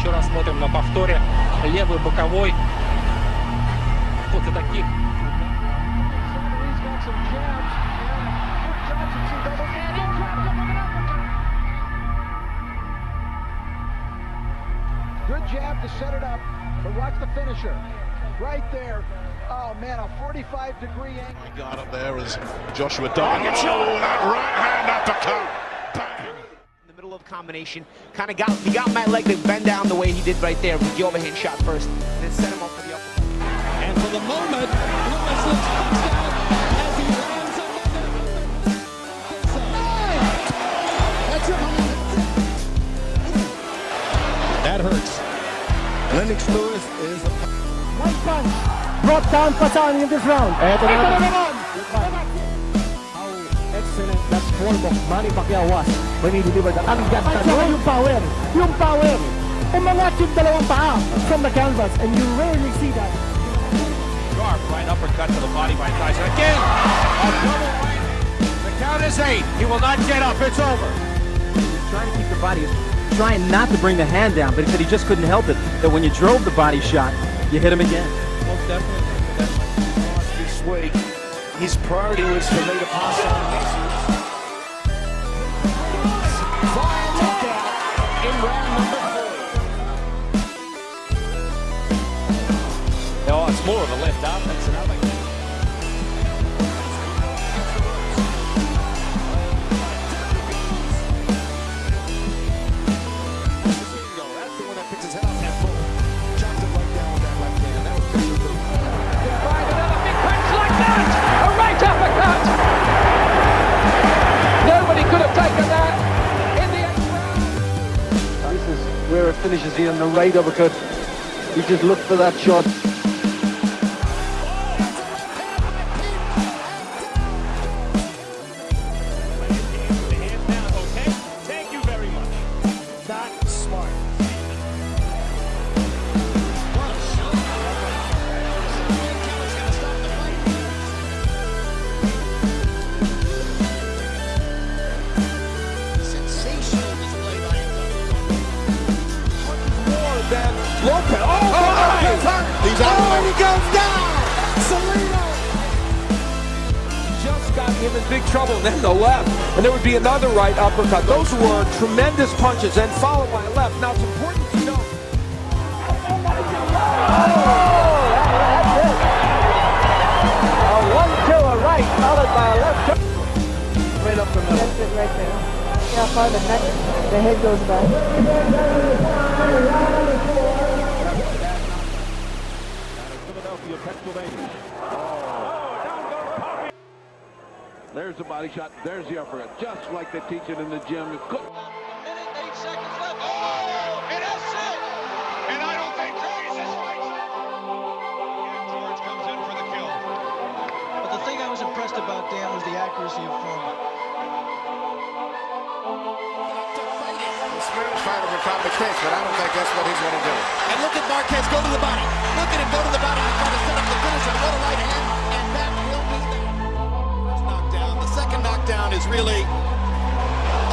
Еще раз смотрим на повторе. Левый боковой. После таких Good jab to set it up, but watch the finisher. Right there. Oh, man, a 45 degree angle. He got up there as Joshua Doggett. Oh, that right hand uppercut. Bang. in the middle of combination. Kind of got he got Matt Leg to bend down the way he did right there with the overhand shot first, and then set him up for the upper. And for the moment, Lewis looks touchdown as he lands on That hurts. Lennox Lewis is a One punch. Brought down Pasani in this round. Excellent that form of Manny Pacquiao was when he delivered that. Ang ganda nun. yung power. Yung power. Umangat yung dalawang paa from the canvas and you rarely see that. Sharp right uppercut to the body by Tyson. Again, a double right. The count is eight. He will not get up. It's over. trying to keep the body, trying not to bring the hand down, but he said he just couldn't help it. That when you drove the body shot, you hit him again. Most definitely. this week. His priority was for me to pass on taken that in the eighth round. This is where it finishes here on the right uppercut. You just look for that shot. He's out. Oh, he goes down. Salido. Just got him in big trouble. And then the left. And there would be another right uppercut. Those were tremendous punches and followed by a left. Now it's important to know. A one to a right, followed by a left. Right up the middle. That's it right there. Yeah, far the neck, the head goes back. Philadelphia, Pennsylvania. Oh, oh, There's the body shot. There's the uppercut. Just like they teach it in the gym. Good. Fighter would probably kick, but I don't think that's what he's going to do. And look at Marquez go to the body. Look at him go to the body and try to set up the finisher. What a right hand. And that will be the first knockdown. The second knockdown is really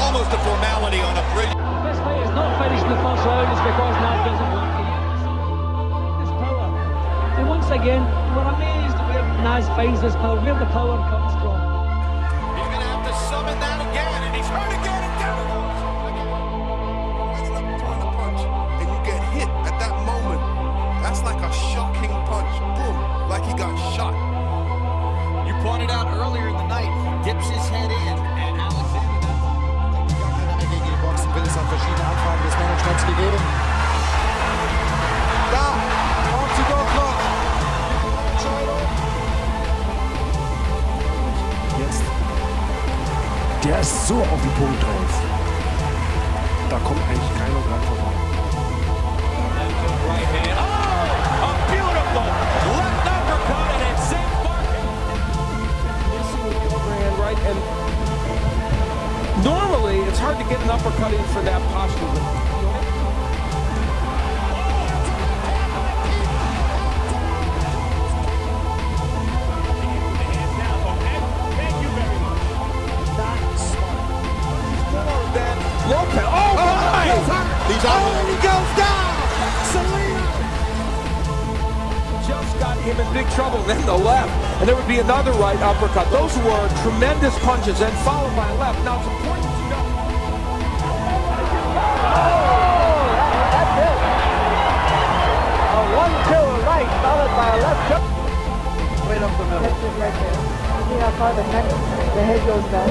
almost a formality on a brilliant. Best fight is not finished the first round is because Naz doesn't want to. This power. And once again, we're amazed where Naz finds this power, where the power comes Der ist so auf den Punkt drauf. Da kommt eigentlich keiner dran vorbei. Normally it's hard to get an uppercut in for that posture He's out. Oh, he goes down. Salido. Just got him in big trouble. Then the left. And there would be another right uppercut. Those were tremendous punches and followed by left. Now it's important to know. A one-two right followed by a left hook. Right up the middle. Right there. See how far the neck, the head goes down.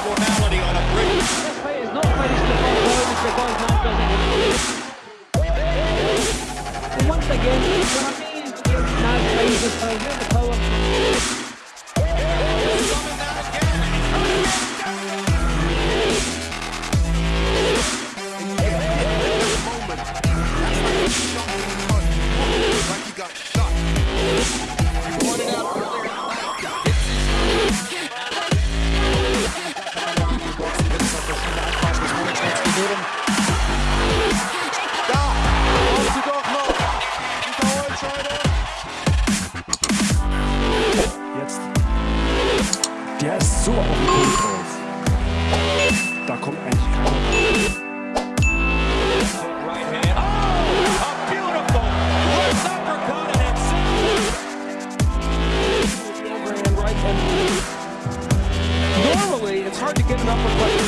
the bottom. Look at him go to the bottom and finish. And what a second knockdown is a formality on a bridge. Once again, it's not crazy. The power. So auf den Punkt. Da kommt eigentlich keiner. Normally it's hard to get an uppercut.